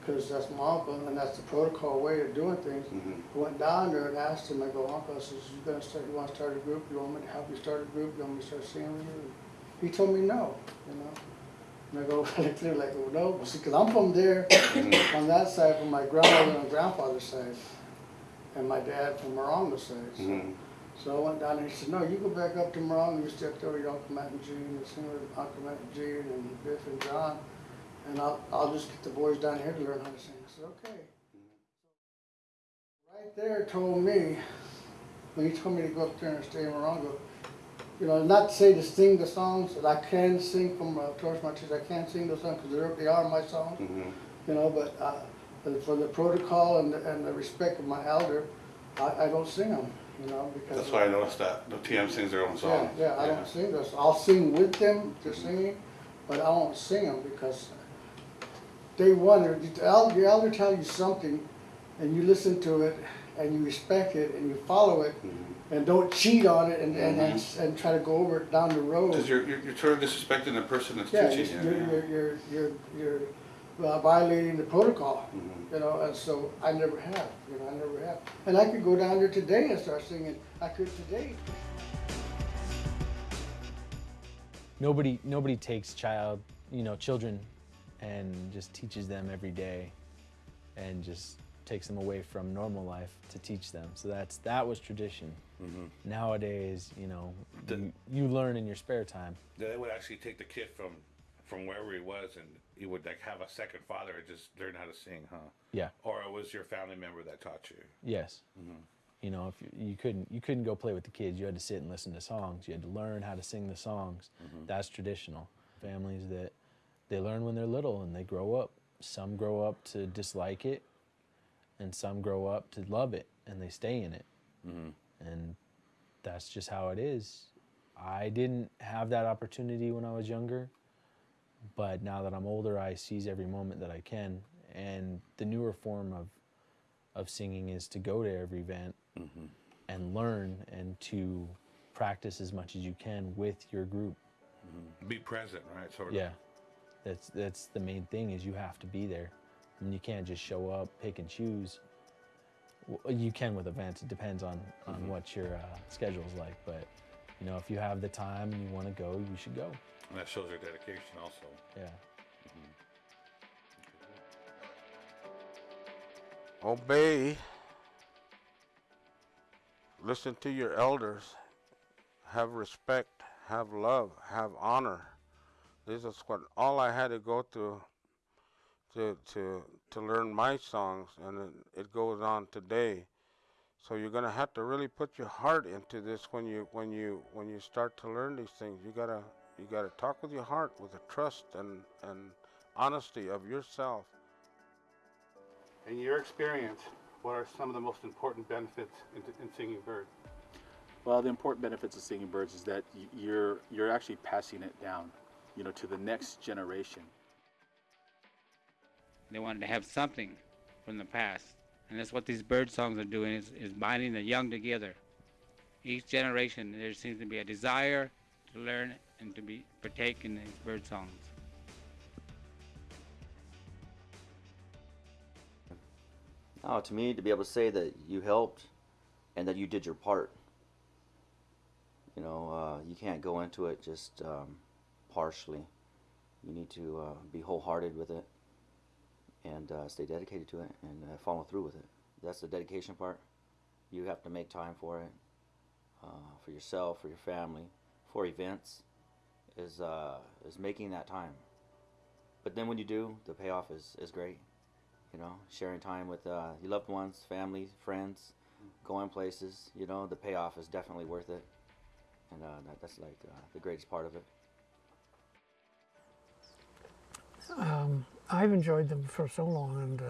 because that's my uncle, and that's the protocol way of doing things. I went down there and asked him, I go, Uncle, I says, you gonna start, you wanna start a group, you want me to help you start a group, you want me to start seeing with you? He told me no, you know? And I go, like, they're like, well, no, see, cause I'm from there, on that side, from my grandmother and grandfather's side, and my dad from Morongo side, so. Mhm. So I went down there and he said, no, you go back up to Morongo, you there with your Uncle Matt and Gene, and sing with Uncle Matt and Gene, and Biff and John, and I'll, I'll just get the boys down here to learn how to sing. I said, okay. Right there told me, when he told me to go up there and stay in Morongo, you know, not to say to sing the songs, that I can sing from uh, Torres Martinez, I can sing those songs, because they are my songs, you know, but, uh, for the protocol and, the- and the respect of my elder, I, I don't sing them, you know, because. That's why I noticed that the TM sings their own Yeah, songs. yeah, I don't sing those. I'll sing with them, they're singing, but I won't sing them because they wonder, the elder, the elder tell you something and you listen to it and you respect it and you follow it and don't cheat on it and, and, and, and try to go over it down the road. Because you're, you're, you're sort of disrespecting the person that's Yeah, teaching you're, you. you're, you're, you're, you're uh, violating the protocol, you know, and so I never have, you know, I never have. And I could go down there today and start singing, I could today. nobody nobody takes child you know children and just teaches them every day and just takes them away from normal life to teach them. So that's that was tradition. Mhm. nowadays you know The- you, you learn in your spare time. They would actually take the kid from, from wherever he was and he would like have a second father and just learn how to sing, huh? Yeah. Or it was your family member that taught you. yes. Mhm. you know if you, you couldn't you couldn't go play with the kids. You had to sit and listen to songs. You had to learn how to sing the songs. That's traditional. Families that they learn when they're little and they grow up. Some grow up to dislike it and some grow up to love it and they stay in it. Mm-hmm. And that's just how it is. I didn't have that opportunity when i was younger but now that i'm older i seize every moment that i can. And the newer form of of singing is to go to every event mm-hmm. and learn and to practice as much as you can with your group. Mm-hmm. Be present, right? Sort of. yeah. That's that's the main thing is you have to be there and you can't just show up pick and choose W- you can with events it depends on on Mhm. what your uh, is like but you know if you have the time and you want to go you should go And that shows your dedication also. yeah Obey. Listen to your elders. Have respect. Have love. Have honor. This is what all I had to go through to to to learn my songs, and it, it goes on today. So you're gonna have to really put your heart into this when you when you when you start to learn these things. You gotta you gotta talk with your heart, with the trust and and honesty of yourself. In your experience, what are some of the most important benefits in, in singing bird? Well, the important benefits of singing birds is that you're you're actually passing it down, you know, to the next generation. They wanted to have something from the past. And that's what these bird songs are doing is, is binding the young together. Each generation there seems to be a desire to learn and to be partake in these bird songs. Oh, to me, to be able to say that you helped and that you did your part. You know, uh, you can't go into it just um, partially. You need to uh, be wholehearted with it and uh, stay dedicated to it and uh, follow through with it. That's the dedication part. You have to make time for it, uh, for yourself, for your family, for events. Is uh, is making that time. But then when you do, the payoff is, is great. You know, sharing time with uh, your loved ones, family, friends, going places. You know, the payoff is definitely worth it, and uh, that, that's like the greatest part of it. Um, I've enjoyed them for so long,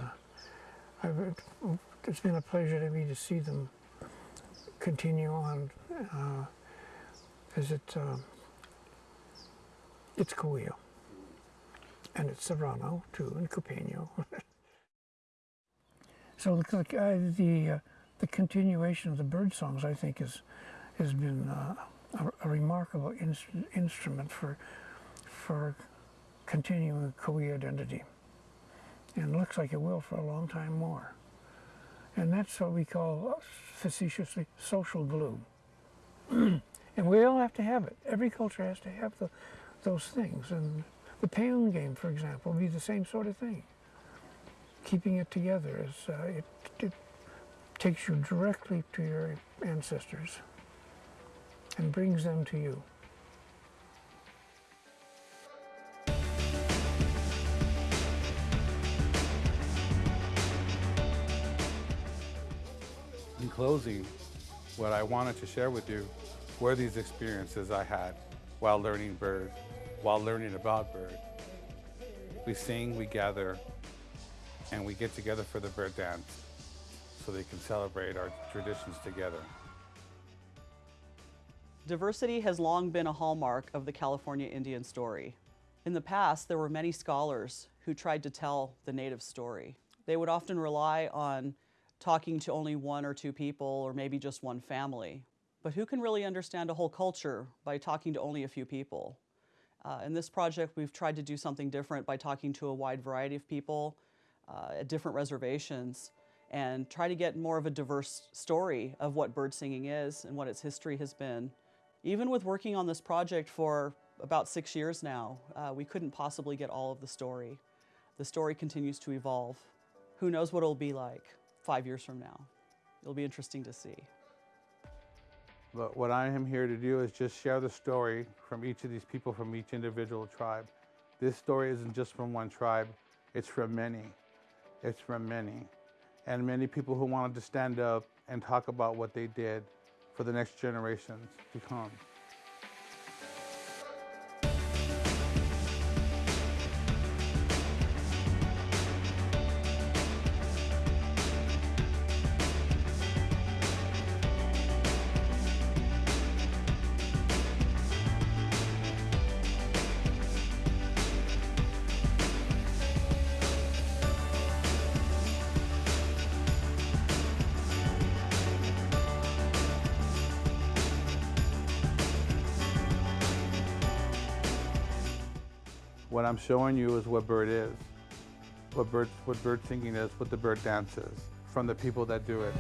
and uh, it's been a pleasure to me to see them continue on uh, it um, it's Cahuilla, and it's Serrano too, and Cupeño. so the uh, the, uh, the continuation of the bird songs, I think, is has been uh, a, a, remarkable instrument for for continuing Cahuilla identity, and looks like it will for a long time more. And that's what we call facetiously social glue. and we all have to have it. Every culture has to have the, those things. And the peon game, for example, would be the same sort of thing. Keeping it together is uh, it, it takes you directly to your ancestors and brings them to you. Closing, what I wanted to share with you were these experiences I had while learning bird, while learning about bird. We sing, we gather, and we get together for the bird dance so they can celebrate our traditions together. Diversity has long been a hallmark of the California Indian story. In the past, there were many scholars who tried to tell the native story. They would often rely on talking to only one or two people or maybe just one family. But who can really understand a whole culture by talking to only a few people? Uh, in this project, we've tried to do something different by talking to a wide variety of people uh, at different reservations and try to get more of a diverse story of what bird singing is and what its history has been. Even with working on this project for about six years now, uh, we couldn't possibly get all of the story. The story continues to evolve. Who knows what it'll be like five years from now? It'll be interesting to see. But what I am here to do is just share the story from each of these people from each individual tribe. This story isn't just from one tribe, it's from many. It's from many. And many people who wanted to stand up and talk about what they did for the next generations to come. What I'm showing you is what bird is, what bird, what bird singing is, what the bird dance is, from the people that do it.